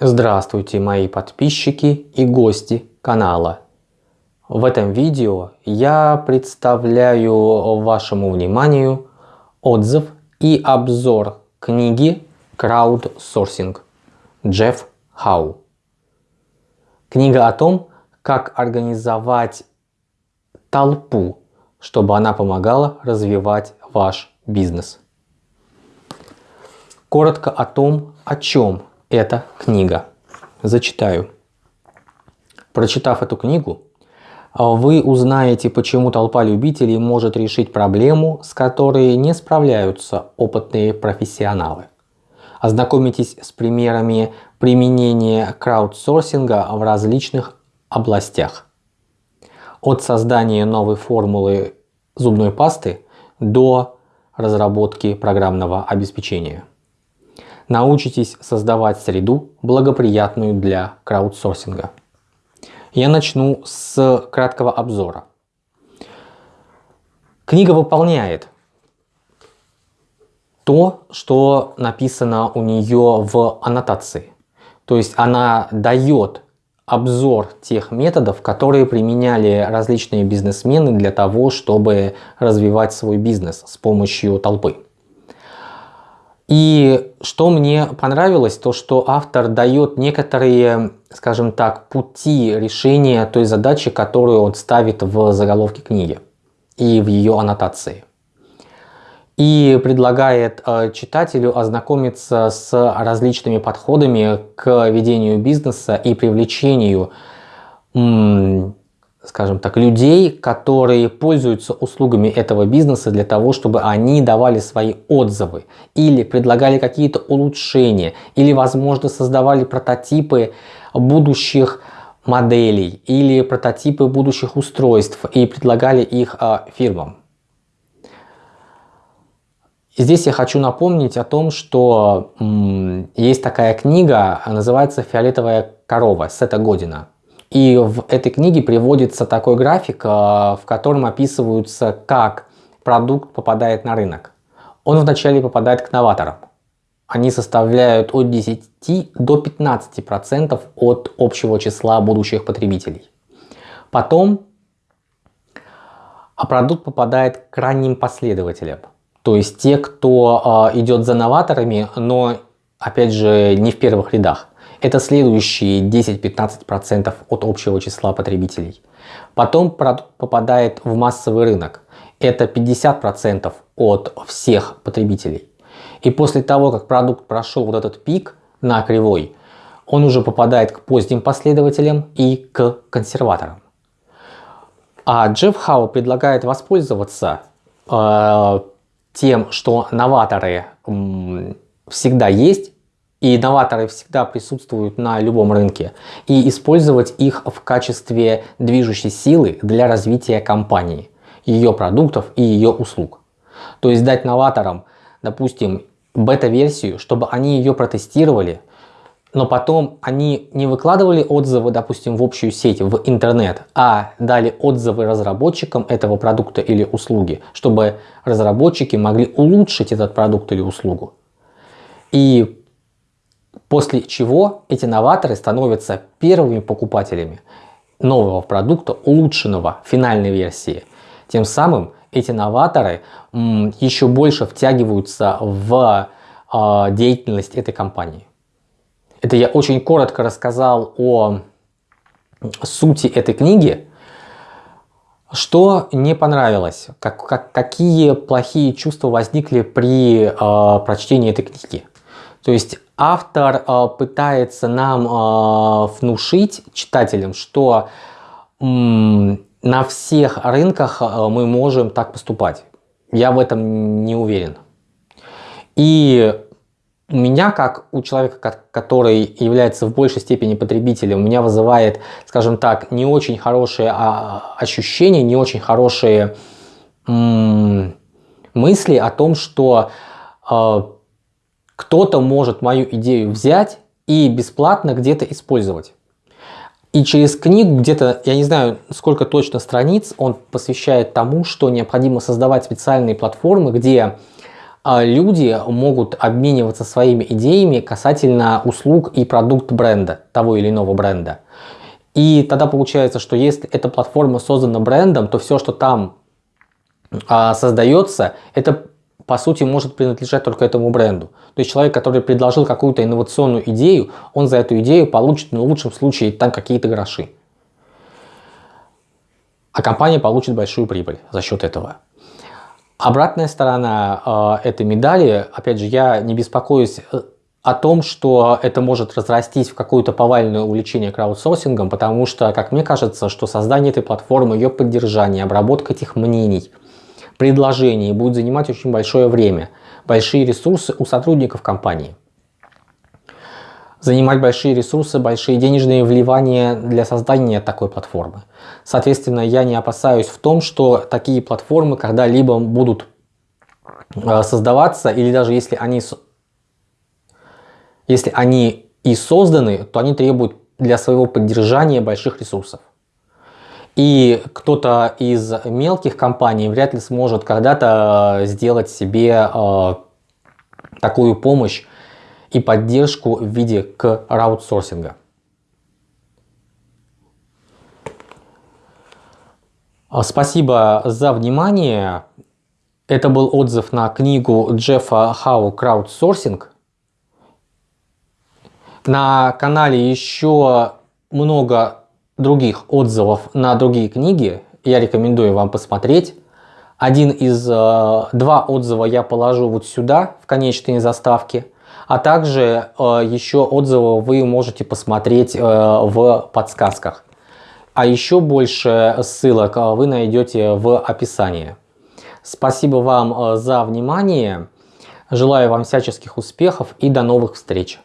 Здравствуйте мои подписчики и гости канала. В этом видео я представляю вашему вниманию отзыв и обзор книги «Краудсорсинг» Джефф Хау. Книга о том, как организовать толпу, чтобы она помогала развивать ваш бизнес. Коротко о том, о чем эта книга. Зачитаю. Прочитав эту книгу, вы узнаете, почему толпа любителей может решить проблему, с которой не справляются опытные профессионалы. Ознакомитесь с примерами применения краудсорсинга в различных областях. От создания новой формулы зубной пасты до разработки программного обеспечения научитесь создавать среду, благоприятную для краудсорсинга. Я начну с краткого обзора. Книга выполняет то, что написано у нее в аннотации. То есть она дает обзор тех методов, которые применяли различные бизнесмены для того, чтобы развивать свой бизнес с помощью толпы. И что мне понравилось, то что автор дает некоторые, скажем так, пути решения той задачи, которую он ставит в заголовке книги и в ее аннотации. И предлагает э, читателю ознакомиться с различными подходами к ведению бизнеса и привлечению скажем так, людей, которые пользуются услугами этого бизнеса для того, чтобы они давали свои отзывы или предлагали какие-то улучшения, или, возможно, создавали прототипы будущих моделей или прототипы будущих устройств и предлагали их э, фирмам. Здесь я хочу напомнить о том, что есть такая книга, называется «Фиолетовая корова» Сета Година. И в этой книге приводится такой график, э, в котором описываются, как продукт попадает на рынок. Он вначале попадает к новаторам. Они составляют от 10 до 15% процентов от общего числа будущих потребителей. Потом а продукт попадает к ранним последователям. То есть те, кто э, идет за новаторами, но опять же не в первых рядах. Это следующие 10-15% от общего числа потребителей. Потом попадает в массовый рынок. Это 50% от всех потребителей. И после того, как продукт прошел вот этот пик на кривой, он уже попадает к поздним последователям и к консерваторам. А Джефф Хау предлагает воспользоваться э, тем, что новаторы э, всегда есть, и инноваторы всегда присутствуют на любом рынке, и использовать их в качестве движущей силы для развития компании, ее продуктов и ее услуг. То есть дать новаторам, допустим, бета-версию, чтобы они ее протестировали, но потом они не выкладывали отзывы, допустим, в общую сеть, в интернет, а дали отзывы разработчикам этого продукта или услуги, чтобы разработчики могли улучшить этот продукт или услугу. И После чего эти новаторы становятся первыми покупателями нового продукта, улучшенного финальной версии. Тем самым эти новаторы еще больше втягиваются в а, деятельность этой компании. Это я очень коротко рассказал о сути этой книги. Что не понравилось? Как, как, какие плохие чувства возникли при э, прочтении этой книги? То есть автор э, пытается нам э, внушить читателям, что э, на всех рынках э, мы можем так поступать. Я в этом не уверен. И у меня, как у человека, который является в большей степени потребителем, у меня вызывает, скажем так, не очень хорошие а, ощущения, не очень хорошие мысли о том, что э, кто-то может мою идею взять и бесплатно где-то использовать. И через книгу где-то, я не знаю сколько точно страниц, он посвящает тому, что необходимо создавать специальные платформы, где а, люди могут обмениваться своими идеями касательно услуг и продукт бренда, того или иного бренда. И тогда получается, что если эта платформа создана брендом, то все, что там а, создается, это по сути может принадлежать только этому бренду. То есть человек, который предложил какую-то инновационную идею, он за эту идею получит, ну, в лучшем случае, там какие-то гроши. А компания получит большую прибыль за счет этого. Обратная сторона э, этой медали, опять же, я не беспокоюсь э, о том, что это может разрастись в какое-то повальное увлечение краудсорсингом, потому что, как мне кажется, что создание этой платформы, ее поддержание, обработка этих мнений, предложений будет занимать очень большое время, большие ресурсы у сотрудников компании занимать большие ресурсы, большие денежные вливания для создания такой платформы. Соответственно, я не опасаюсь в том, что такие платформы когда-либо будут э, создаваться, или даже если они, если они и созданы, то они требуют для своего поддержания больших ресурсов. И кто-то из мелких компаний вряд ли сможет когда-то сделать себе э, такую помощь и поддержку в виде краудсорсинга. А, спасибо за внимание. Это был отзыв на книгу Джеффа Хау «Краудсорсинг». На канале еще много других отзывов на другие книги. Я рекомендую вам посмотреть. Один из э, два отзыва я положу вот сюда, в конечные заставки. А также э, еще отзывы вы можете посмотреть э, в подсказках. А еще больше ссылок вы найдете в описании. Спасибо вам за внимание. Желаю вам всяческих успехов и до новых встреч.